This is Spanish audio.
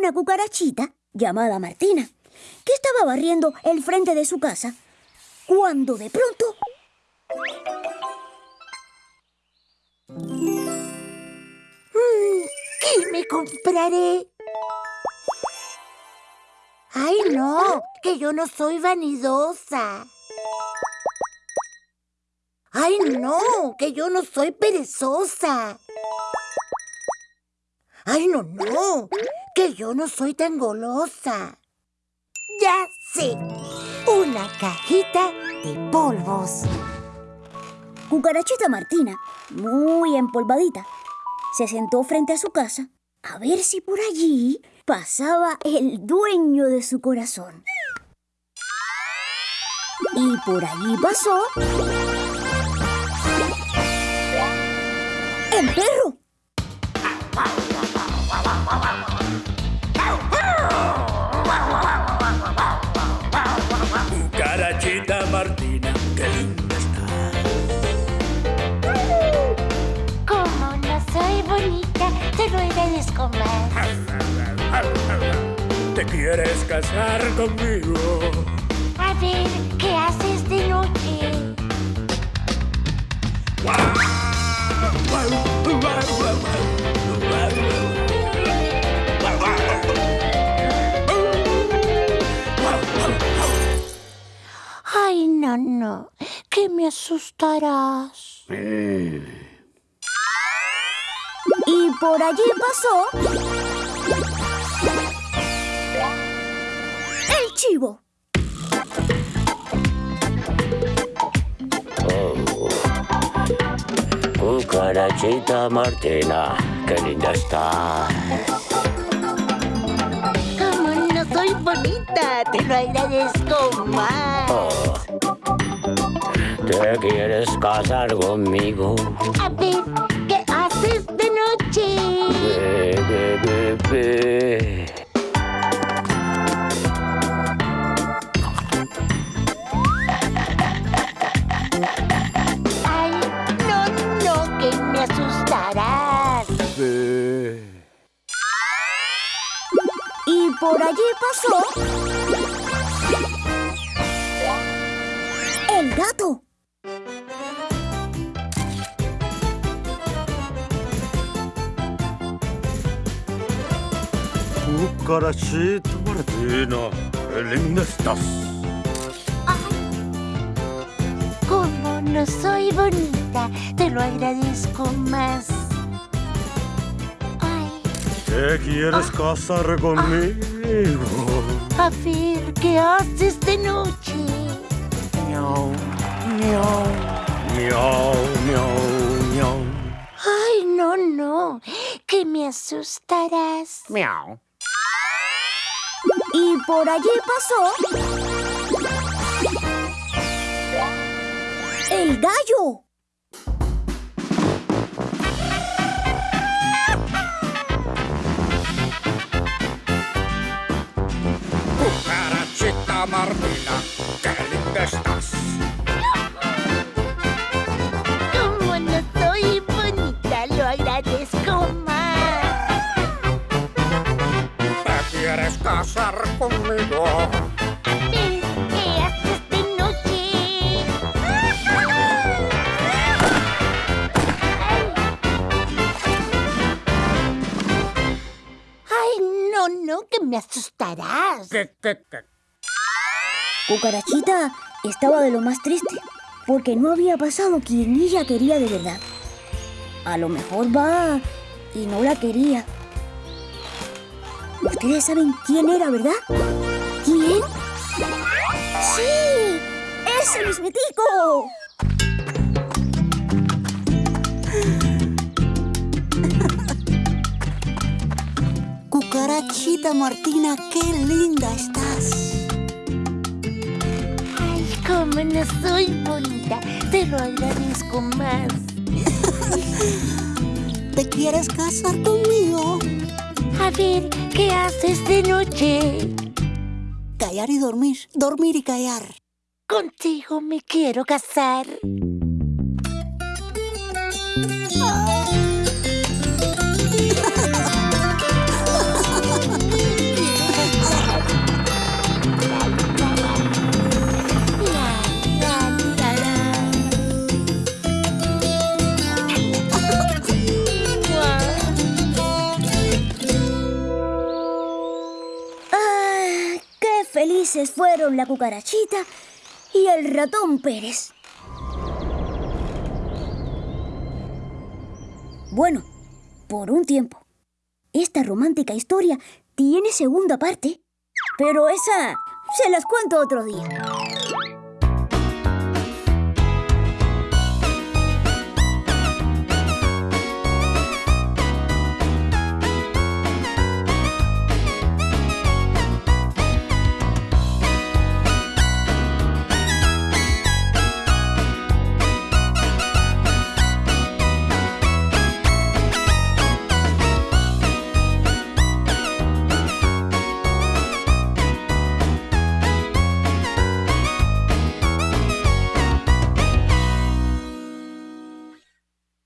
Una cucarachita llamada Martina que estaba barriendo el frente de su casa cuando de pronto... Mm, ¿Qué me compraré? ¡Ay, no! Que yo no soy vanidosa. ¡Ay, no! Que yo no soy perezosa. ¡Ay, no, no! Que yo no soy tan golosa. Ya sé. Una cajita de polvos. Cucarachita Martina, muy empolvadita, se sentó frente a su casa a ver si por allí pasaba el dueño de su corazón. Y por allí pasó... ¡El perro! ¿Te quieres casar conmigo? A ver, ¿qué haces de noche? Ay, no, no. Que me asustarás. Y por allí pasó... ¡El chivo! Cucarachita Martina, qué linda estás. Como no soy bonita, te lo agradezco más. Oh. ¿Te quieres casar conmigo? A ver, ¿qué haces noche? Be, be, be, be. Ay, no, no, que me asustarás. Y por allí pasó... ¡El gato! Cucarachita Martina, qué linda estás. Como no soy bonita, te lo agradezco más. Ay, ¿Te quieres casar conmigo? a ver, ¿qué haces de noche? Miau, miau, miau, miau, miau. Ay, no, no, que me asustarás. Miau. Y por allí pasó... ¡El gallo! Cucarachita Martina, quieres casar conmigo? ¿qué haces de noche? Ay, no, no, que me asustarás. ¿Qué, qué, qué? Cucarachita estaba de lo más triste, porque no había pasado quien ella quería de verdad. A lo mejor va y no la quería. Ustedes saben quién era, ¿verdad? ¿Quién? ¡Sí! ¡Ese mismitico! Cucarachita Martina, qué linda estás. Ay, como no soy bonita, te lo agradezco más. ¿Te quieres casar conmigo? A ver, ¿qué haces de noche? Callar y dormir, dormir y callar. Contigo me quiero casar. Fueron la cucarachita y el ratón Pérez. Bueno, por un tiempo. Esta romántica historia tiene segunda parte, pero esa se las cuento otro día.